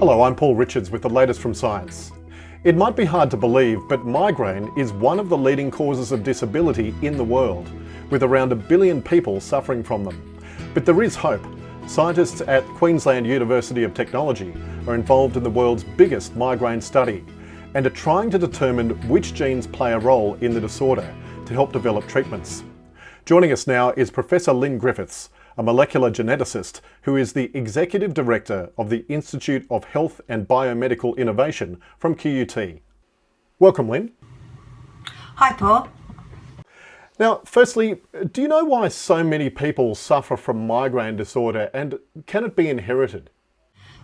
Hello, I'm Paul Richards with the latest from science. It might be hard to believe, but migraine is one of the leading causes of disability in the world, with around a billion people suffering from them. But there is hope. Scientists at Queensland University of Technology are involved in the world's biggest migraine study and are trying to determine which genes play a role in the disorder to help develop treatments. Joining us now is Professor Lynn Griffiths, a molecular geneticist who is the Executive Director of the Institute of Health and Biomedical Innovation from QUT. Welcome, Lynn. Hi, Paul. Now, firstly, do you know why so many people suffer from migraine disorder and can it be inherited?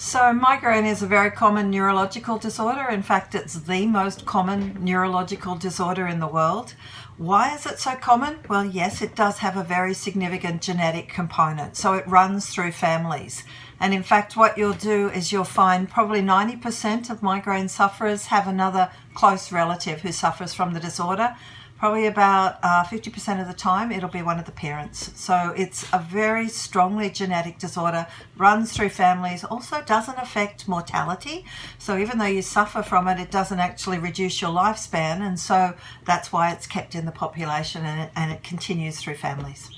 So migraine is a very common neurological disorder. In fact, it's the most common neurological disorder in the world. Why is it so common? Well, yes, it does have a very significant genetic component. So it runs through families. And in fact, what you'll do is you'll find probably 90% of migraine sufferers have another close relative who suffers from the disorder probably about 50% uh, of the time it'll be one of the parents. So it's a very strongly genetic disorder, runs through families, also doesn't affect mortality. So even though you suffer from it, it doesn't actually reduce your lifespan. And so that's why it's kept in the population and it, and it continues through families.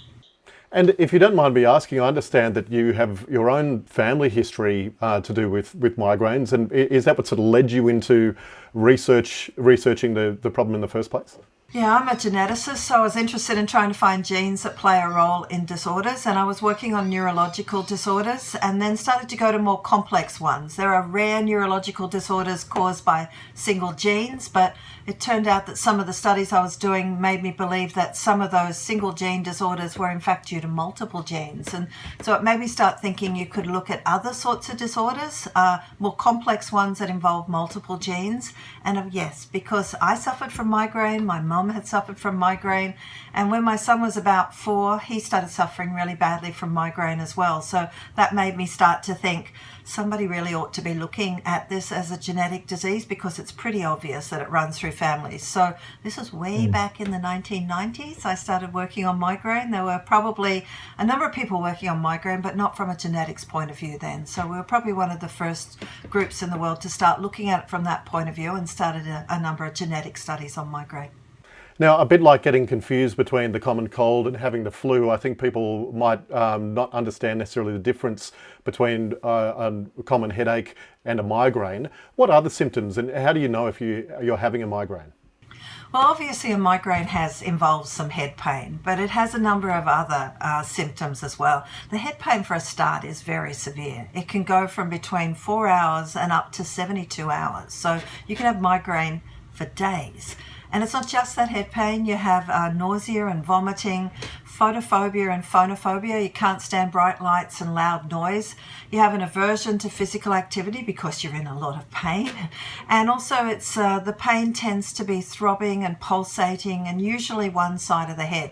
And if you don't mind me asking, I understand that you have your own family history uh, to do with, with migraines. And is that what sort of led you into research researching the, the problem in the first place? Yeah, I'm a geneticist, so I was interested in trying to find genes that play a role in disorders, and I was working on neurological disorders and then started to go to more complex ones. There are rare neurological disorders caused by single genes, but it turned out that some of the studies I was doing made me believe that some of those single gene disorders were in fact due to multiple genes. And so it made me start thinking you could look at other sorts of disorders, uh, more complex ones that involve multiple genes. And uh, yes, because I suffered from migraine, my mum mum had suffered from migraine. And when my son was about four, he started suffering really badly from migraine as well. So that made me start to think somebody really ought to be looking at this as a genetic disease because it's pretty obvious that it runs through families. So this was way mm. back in the 1990s. I started working on migraine. There were probably a number of people working on migraine, but not from a genetics point of view then. So we were probably one of the first groups in the world to start looking at it from that point of view and started a, a number of genetic studies on migraine. Now, a bit like getting confused between the common cold and having the flu, I think people might um, not understand necessarily the difference between uh, a common headache and a migraine. What are the symptoms and how do you know if you, you're having a migraine? Well, obviously a migraine has involves some head pain, but it has a number of other uh, symptoms as well. The head pain for a start is very severe. It can go from between four hours and up to 72 hours. So you can have migraine for days. And it's not just that head pain, you have uh, nausea and vomiting, photophobia and phonophobia. You can't stand bright lights and loud noise. You have an aversion to physical activity because you're in a lot of pain. And also it's uh, the pain tends to be throbbing and pulsating and usually one side of the head.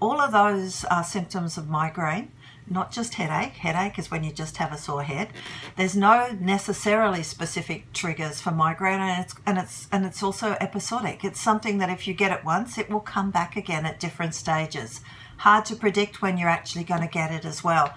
All of those are symptoms of migraine not just headache. Headache is when you just have a sore head. There's no necessarily specific triggers for migraine and it's, and it's, and it's also episodic. It's something that if you get it once, it will come back again at different stages. Hard to predict when you're actually going to get it as well.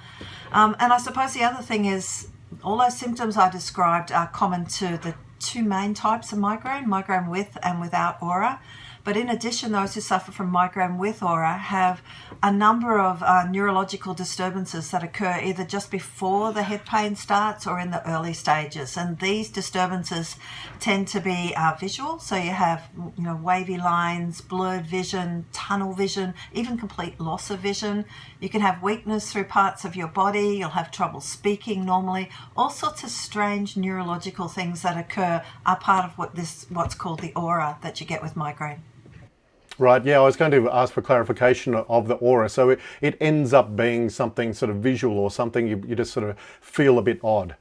Um, and I suppose the other thing is all those symptoms I described are common to the two main types of migraine, migraine with and without aura. But in addition, those who suffer from migraine with aura have a number of uh, neurological disturbances that occur either just before the head pain starts or in the early stages. And these disturbances tend to be uh, visual. So you have, you know, wavy lines, blurred vision, tunnel vision, even complete loss of vision. You can have weakness through parts of your body. You'll have trouble speaking normally. All sorts of strange neurological things that occur are part of what this, what's called the aura that you get with migraine. Right, yeah, I was going to ask for clarification of the aura. So it, it ends up being something sort of visual or something you, you just sort of feel a bit odd.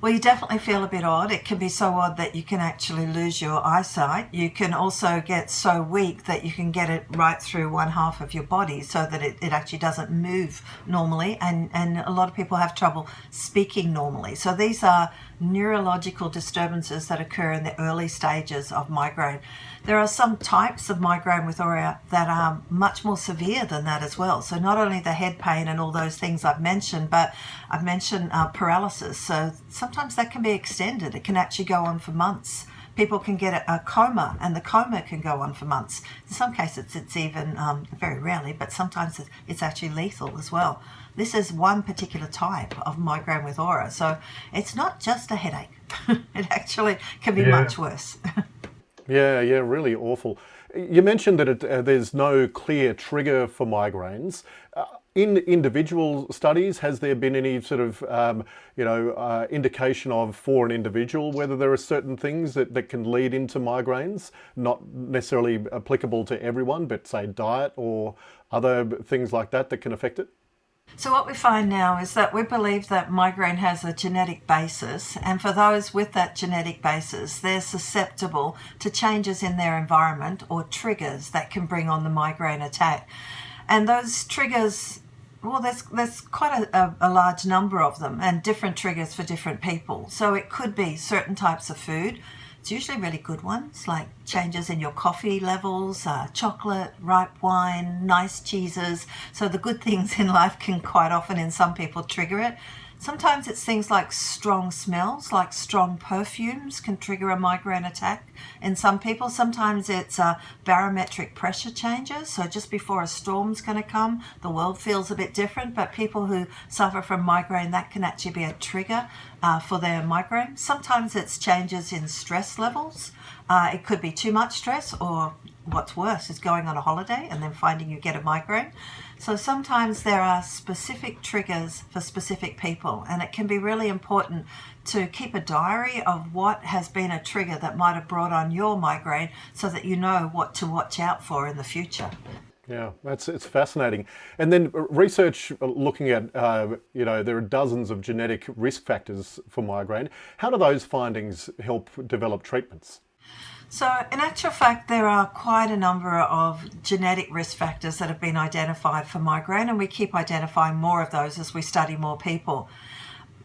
Well, you definitely feel a bit odd. It can be so odd that you can actually lose your eyesight. You can also get so weak that you can get it right through one half of your body so that it, it actually doesn't move normally. And, and a lot of people have trouble speaking normally. So these are neurological disturbances that occur in the early stages of migraine. There are some types of migraine with aura that are much more severe than that as well. So not only the head pain and all those things I've mentioned, but I've mentioned uh, paralysis. So some sometimes that can be extended. It can actually go on for months. People can get a, a coma, and the coma can go on for months. In some cases, it's even um, very rarely, but sometimes it's actually lethal as well. This is one particular type of migraine with aura, so it's not just a headache. it actually can be yeah. much worse. yeah, yeah, really awful. You mentioned that it, uh, there's no clear trigger for migraines. Uh, in individual studies, has there been any sort of, um, you know, uh, indication of for an individual whether there are certain things that, that can lead into migraines, not necessarily applicable to everyone, but say diet or other things like that that can affect it? So what we find now is that we believe that migraine has a genetic basis and for those with that genetic basis they're susceptible to changes in their environment or triggers that can bring on the migraine attack. And those triggers well, there's, there's quite a, a, large number of them and different triggers for different people. So it could be certain types of food. It's usually really good ones like changes in your coffee levels, uh, chocolate, ripe wine, nice cheeses. So the good things in life can quite often in some people trigger it. Sometimes it's things like strong smells, like strong perfumes can trigger a migraine attack in some people. Sometimes it's uh, barometric pressure changes. So just before a storm's going to come, the world feels a bit different. But people who suffer from migraine, that can actually be a trigger uh, for their migraine. Sometimes it's changes in stress levels. Uh, it could be too much stress or what's worse is going on a holiday and then finding you get a migraine. So sometimes there are specific triggers for specific people and it can be really important to keep a diary of what has been a trigger that might have brought on your migraine so that you know what to watch out for in the future. Yeah, that's it's fascinating. And then research looking at, uh, you know, there are dozens of genetic risk factors for migraine. How do those findings help develop treatments? So in actual fact, there are quite a number of genetic risk factors that have been identified for migraine and we keep identifying more of those as we study more people.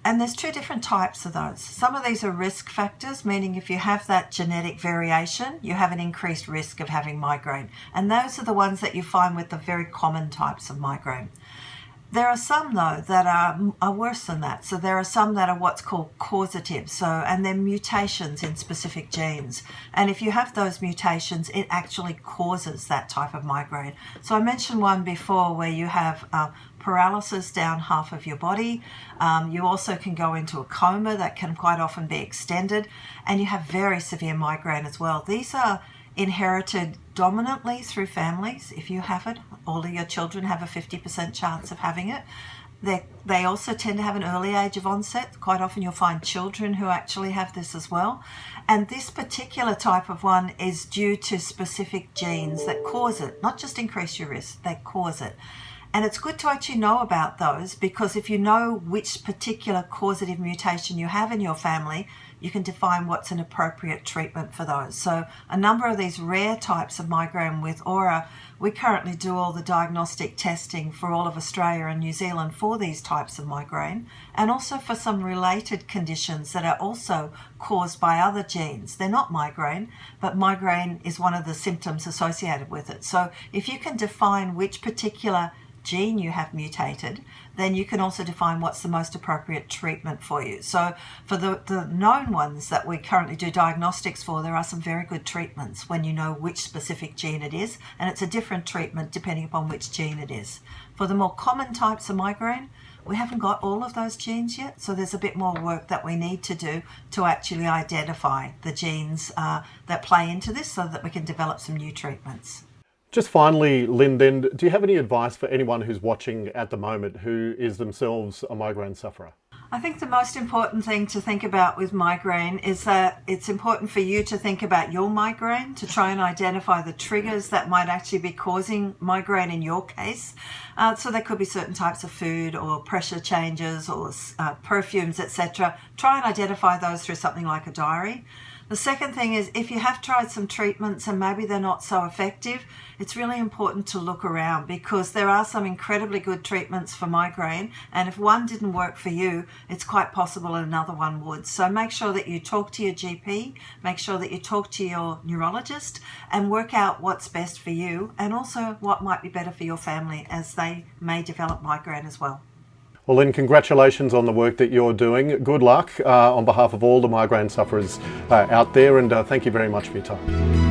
And there's two different types of those. Some of these are risk factors, meaning if you have that genetic variation, you have an increased risk of having migraine. And those are the ones that you find with the very common types of migraine. There are some though that are, are worse than that. So there are some that are what's called causative. So, and they're mutations in specific genes. And if you have those mutations, it actually causes that type of migraine. So I mentioned one before where you have uh, paralysis down half of your body. Um, you also can go into a coma that can quite often be extended and you have very severe migraine as well. These are inherited dominantly through families. If you have it, all of your children have a 50% chance of having it. They, they also tend to have an early age of onset. Quite often you'll find children who actually have this as well. And this particular type of one is due to specific genes that cause it, not just increase your risk, they cause it. And it's good to actually know about those because if you know which particular causative mutation you have in your family, you can define what's an appropriate treatment for those. So a number of these rare types of migraine with aura, we currently do all the diagnostic testing for all of Australia and New Zealand for these types of migraine and also for some related conditions that are also caused by other genes. They're not migraine, but migraine is one of the symptoms associated with it. So if you can define which particular gene you have mutated, then you can also define what's the most appropriate treatment for you. So for the, the known ones that we currently do diagnostics for, there are some very good treatments when you know which specific gene it is, and it's a different treatment depending upon which gene it is. For the more common types of migraine, we haven't got all of those genes yet, so there's a bit more work that we need to do to actually identify the genes uh, that play into this so that we can develop some new treatments. Just finally, Lynn, do you have any advice for anyone who's watching at the moment who is themselves a migraine sufferer? I think the most important thing to think about with migraine is that it's important for you to think about your migraine, to try and identify the triggers that might actually be causing migraine in your case. Uh, so there could be certain types of food or pressure changes or uh, perfumes, etc. Try and identify those through something like a diary. The second thing is if you have tried some treatments and maybe they're not so effective, it's really important to look around because there are some incredibly good treatments for migraine and if one didn't work for you, it's quite possible another one would. So make sure that you talk to your GP, make sure that you talk to your neurologist and work out what's best for you and also what might be better for your family as they may develop migraine as well. Well, Lynn, congratulations on the work that you're doing. Good luck uh, on behalf of all the migraine sufferers uh, out there, and uh, thank you very much for your time.